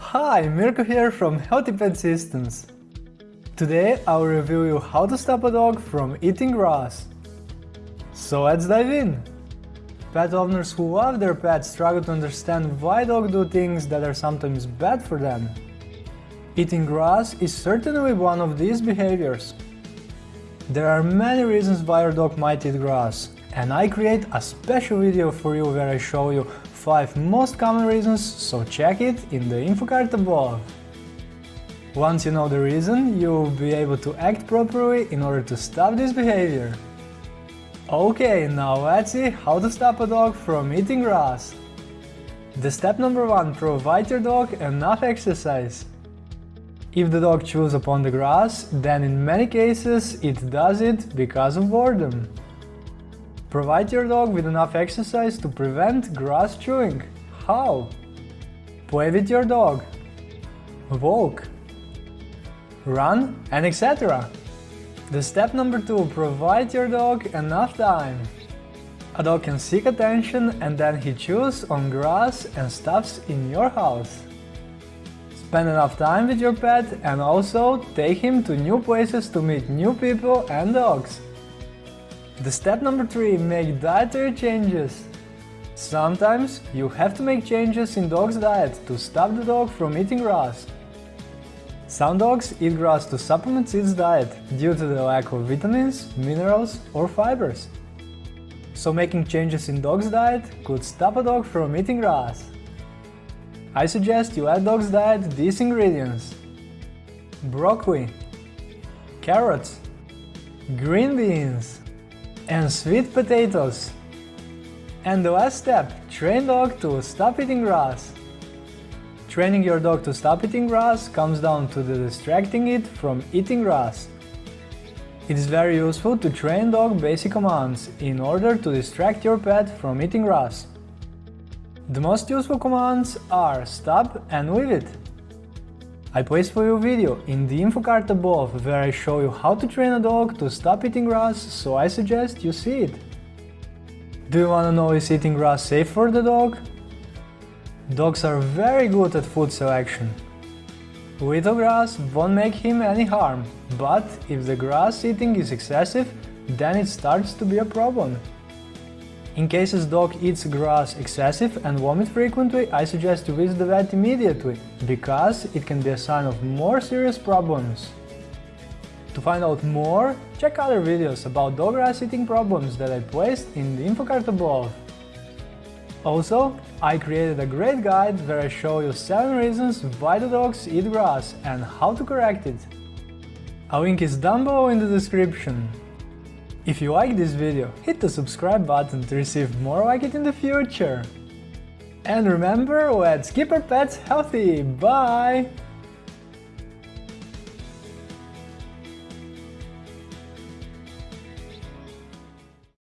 Hi, Mirko here from Healthy Pet Systems. Today I'll review you how to stop a dog from eating grass. So let's dive in! Pet owners who love their pets struggle to understand why dogs do things that are sometimes bad for them. Eating grass is certainly one of these behaviors. There are many reasons why your dog might eat grass, and I create a special video for you where I show you 5 most common reasons, so check it in the info card above. Once you know the reason, you'll be able to act properly in order to stop this behavior. Okay, now let's see how to stop a dog from eating grass. The step number one, provide your dog enough exercise. If the dog chews upon the grass, then in many cases it does it because of boredom. Provide your dog with enough exercise to prevent grass chewing. How? Play with your dog. Walk. Run and etc. The step number 2. Provide your dog enough time. A dog can seek attention and then he chews on grass and stuffs in your house. Spend enough time with your pet and also take him to new places to meet new people and dogs. The step number 3. Make dietary changes. Sometimes you have to make changes in dog's diet to stop the dog from eating grass. Some dogs eat grass to supplement its diet due to the lack of vitamins, minerals or fibers. So making changes in dog's diet could stop a dog from eating grass. I suggest you add dog's diet these ingredients. Broccoli, carrots, green beans, and sweet potatoes. And the last step, train dog to stop eating grass. Training your dog to stop eating grass comes down to the distracting it from eating grass. It is very useful to train dog basic commands in order to distract your pet from eating grass. The most useful commands are stop and leave it. I place for you a video in the info card above where I show you how to train a dog to stop eating grass, so I suggest you see it. Do you wanna know is eating grass safe for the dog? Dogs are very good at food selection. Little grass won't make him any harm, but if the grass eating is excessive, then it starts to be a problem. In case cases dog eats grass excessive and vomits frequently, I suggest to visit the vet immediately, because it can be a sign of more serious problems. To find out more, check other videos about dog grass eating problems that I placed in the info card above. Also, I created a great guide where I show you 7 reasons why the dogs eat grass and how to correct it. A link is down below in the description. If you like this video, hit the subscribe button to receive more like it in the future. And remember, let's keep our pets healthy! Bye!